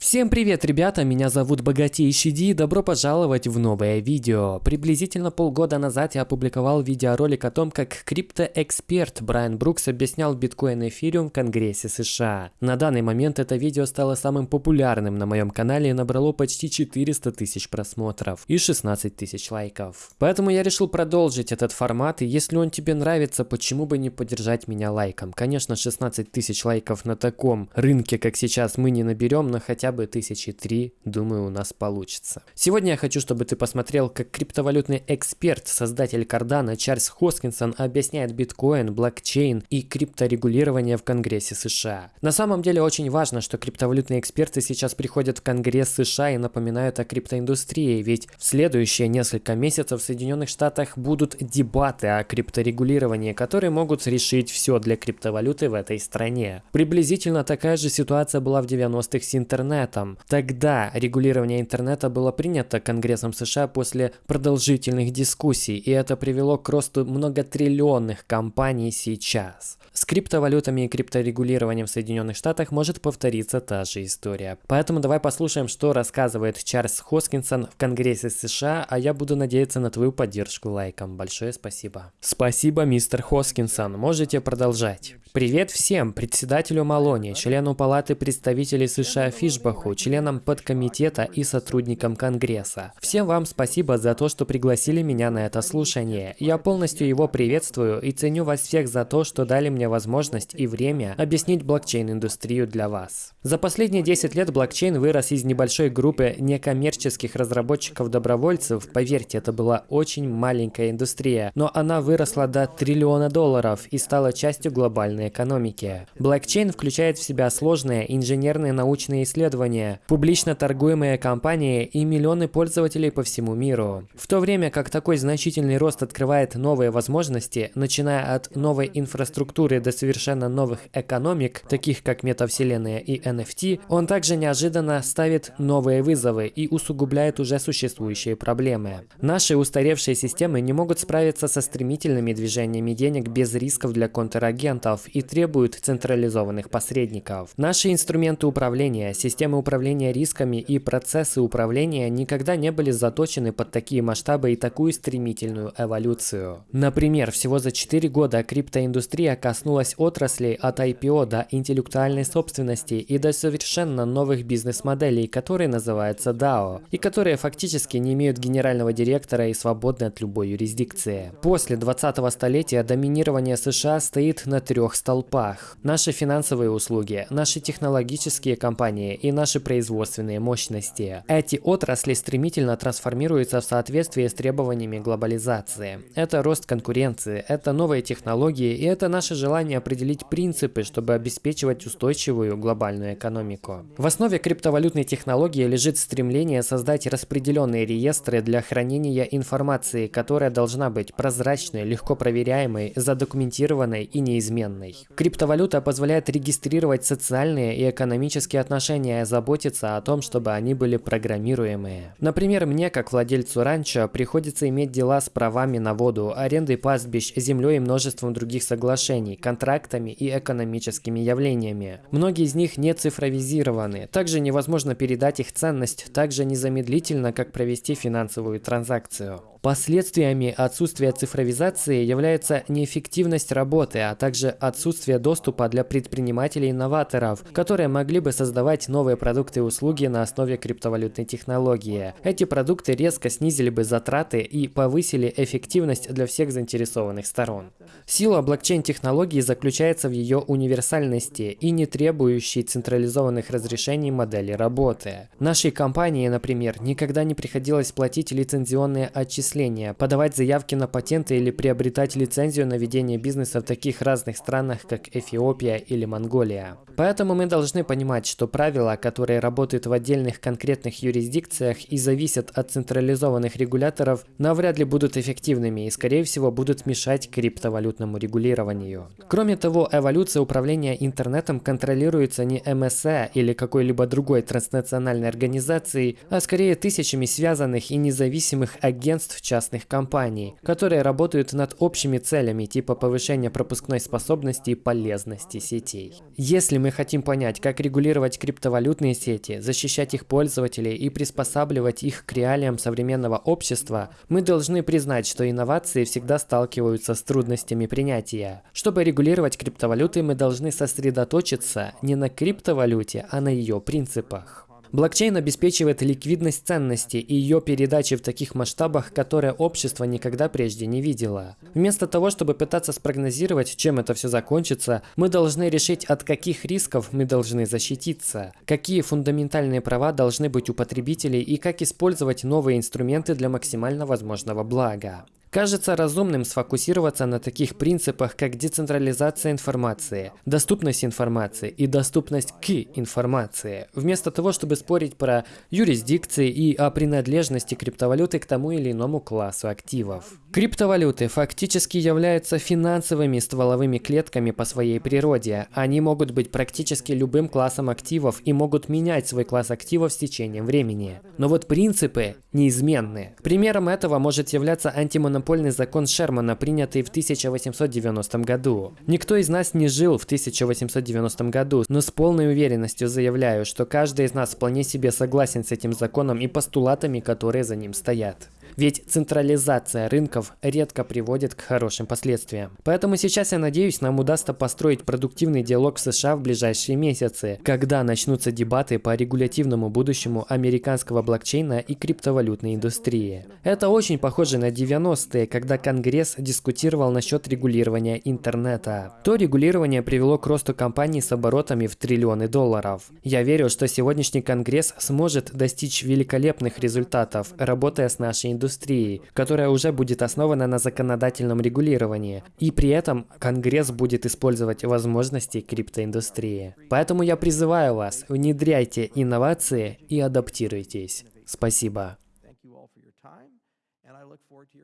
Всем привет, ребята, меня зовут Богатейший Ди, добро пожаловать в новое видео. Приблизительно полгода назад я опубликовал видеоролик о том, как криптоэксперт Брайан Брукс объяснял биткоин и эфириум в Конгрессе США. На данный момент это видео стало самым популярным на моем канале и набрало почти 400 тысяч просмотров и 16 тысяч лайков. Поэтому я решил продолжить этот формат, и если он тебе нравится, почему бы не поддержать меня лайком. Конечно, 16 тысяч лайков на таком рынке, как сейчас, мы не наберем, но хотя бы тысячи три, думаю, у нас получится. Сегодня я хочу, чтобы ты посмотрел, как криптовалютный эксперт, создатель Кардана Чарльз Хоскинсон объясняет биткоин, блокчейн и крипторегулирование в Конгрессе США. На самом деле очень важно, что криптовалютные эксперты сейчас приходят в Конгресс США и напоминают о криптоиндустрии, ведь в следующие несколько месяцев в Соединенных Штатах будут дебаты о крипторегулировании, которые могут решить все для криптовалюты в этой стране. Приблизительно такая же ситуация была в 90-х с интернетом интернетом. Тогда регулирование интернета было принято Конгрессом США после продолжительных дискуссий, и это привело к росту многотриллионных компаний сейчас. С криптовалютами и крипторегулированием в Соединенных Штатах может повториться та же история. Поэтому давай послушаем, что рассказывает Чарльз Хоскинсон в Конгрессе США, а я буду надеяться на твою поддержку лайком. Большое спасибо. Спасибо, мистер Хоскинсон. Можете продолжать. Привет всем! Председателю Малони, члену Палаты представителей США Фишбаху, членам подкомитета и сотрудникам Конгресса. Всем вам спасибо за то, что пригласили меня на это слушание. Я полностью его приветствую и ценю вас всех за то, что дали мне возможность и время объяснить блокчейн-индустрию для вас. За последние 10 лет блокчейн вырос из небольшой группы некоммерческих разработчиков-добровольцев. Поверьте, это была очень маленькая индустрия, но она выросла до триллиона долларов и стала частью глобальной экономике. Блокчейн включает в себя сложные инженерные научные исследования, публично торгуемые компании и миллионы пользователей по всему миру. В то время как такой значительный рост открывает новые возможности, начиная от новой инфраструктуры до совершенно новых экономик, таких как метавселенная и NFT, он также неожиданно ставит новые вызовы и усугубляет уже существующие проблемы. Наши устаревшие системы не могут справиться со стремительными движениями денег без рисков для контрагентов и требуют централизованных посредников. Наши инструменты управления, системы управления рисками и процессы управления никогда не были заточены под такие масштабы и такую стремительную эволюцию. Например, всего за 4 года криптоиндустрия коснулась отраслей от IPO до интеллектуальной собственности и до совершенно новых бизнес-моделей, которые называются DAO, и которые фактически не имеют генерального директора и свободны от любой юрисдикции. После 20-го столетия доминирование США стоит на трех столпах. Наши финансовые услуги, наши технологические компании и наши производственные мощности. Эти отрасли стремительно трансформируются в соответствии с требованиями глобализации. Это рост конкуренции, это новые технологии и это наше желание определить принципы, чтобы обеспечивать устойчивую глобальную экономику. В основе криптовалютной технологии лежит стремление создать распределенные реестры для хранения информации, которая должна быть прозрачной, легко проверяемой, задокументированной и неизменной. Криптовалюта позволяет регистрировать социальные и экономические отношения заботиться о том, чтобы они были программируемые. Например, мне, как владельцу ранчо, приходится иметь дела с правами на воду, арендой пастбищ, землей и множеством других соглашений, контрактами и экономическими явлениями. Многие из них не цифровизированы. Также невозможно передать их ценность так же незамедлительно, как провести финансовую транзакцию. Последствиями отсутствия цифровизации является неэффективность работы, а также отсутствие доступа для предпринимателей-инноваторов, которые могли бы создавать новые продукты и услуги на основе криптовалютной технологии. Эти продукты резко снизили бы затраты и повысили эффективность для всех заинтересованных сторон. Сила блокчейн-технологии заключается в ее универсальности и не требующей централизованных разрешений модели работы. Нашей компании, например, никогда не приходилось платить лицензионные отчисления отчисления, подавать заявки на патенты или приобретать лицензию на ведение бизнеса в таких разных странах, как Эфиопия или Монголия. Поэтому мы должны понимать, что правила, которые работают в отдельных конкретных юрисдикциях и зависят от централизованных регуляторов, навряд ли будут эффективными и, скорее всего, будут мешать криптовалютному регулированию. Кроме того, эволюция управления интернетом контролируется не МСА или какой-либо другой транснациональной организацией, а скорее тысячами связанных и независимых агентств частных компаний, которые работают над общими целями типа повышения пропускной способности и полезности сетей. Если мы хотим понять, как регулировать криптовалютные сети, защищать их пользователей и приспосабливать их к реалиям современного общества, мы должны признать, что инновации всегда сталкиваются с трудностями принятия. Чтобы регулировать криптовалюты, мы должны сосредоточиться не на криптовалюте, а на ее принципах. Блокчейн обеспечивает ликвидность ценности и ее передачи в таких масштабах, которые общество никогда прежде не видело. Вместо того, чтобы пытаться спрогнозировать, чем это все закончится, мы должны решить, от каких рисков мы должны защититься, какие фундаментальные права должны быть у потребителей и как использовать новые инструменты для максимально возможного блага. Кажется разумным сфокусироваться на таких принципах, как децентрализация информации, доступность информации и доступность к информации, вместо того, чтобы спорить про юрисдикции и о принадлежности криптовалюты к тому или иному классу активов. Криптовалюты фактически являются финансовыми стволовыми клетками по своей природе. Они могут быть практически любым классом активов и могут менять свой класс активов с течением времени. Но вот принципы неизменны. Примером этого может являться антимонопольный антимонопольный закон Шермана, принятый в 1890 году. Никто из нас не жил в 1890 году, но с полной уверенностью заявляю, что каждый из нас вполне себе согласен с этим законом и постулатами, которые за ним стоят. Ведь централизация рынков редко приводит к хорошим последствиям. Поэтому сейчас я надеюсь, нам удастся построить продуктивный диалог в США в ближайшие месяцы, когда начнутся дебаты по регулятивному будущему американского блокчейна и криптовалютной индустрии. Это очень похоже на 90-е, когда Конгресс дискутировал насчет регулирования интернета. То регулирование привело к росту компаний с оборотами в триллионы долларов. Я верю, что сегодняшний Конгресс сможет достичь великолепных результатов, работая с нашей индустрией индустрии, которая уже будет основана на законодательном регулировании, и при этом Конгресс будет использовать возможности криптоиндустрии. Поэтому я призываю вас, внедряйте инновации и адаптируйтесь. Спасибо.